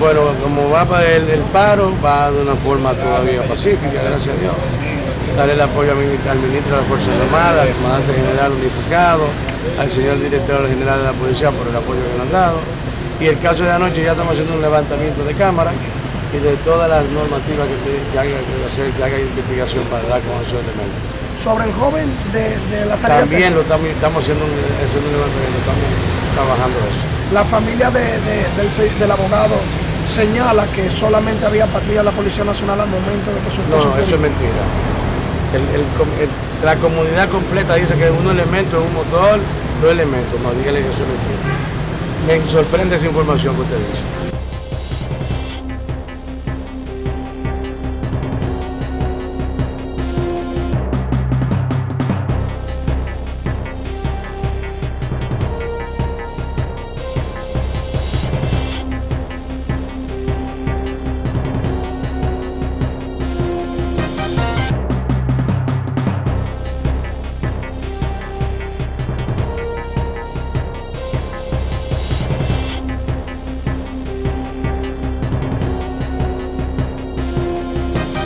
como va para el, el paro, va de una forma todavía pacífica, gracias a Dios. Darle el apoyo al ministro, al ministro de las Fuerzas Armadas, al comandante general unificado, al señor director general de la policía por el apoyo que nos han dado. Y el caso de anoche ya estamos haciendo un levantamiento de cámara y de todas las normativas que, te- que haga, que, hacer, que haga investigación para dar con esos elementos. Sobre el joven de, de la salida También lo estamos, estamos haciendo, un, haciendo un levantamiento, estamos trabajando eso. La familia de- de- del, se- del abogado señala que solamente había patrulla de la Policía Nacional al momento de que su No, fue eso es mentira. El- el com- el- la comunidad completa dice que un elemento es un motor, dos elementos. No, dígale que eso es mentira. Me sorprende esa información que usted dice.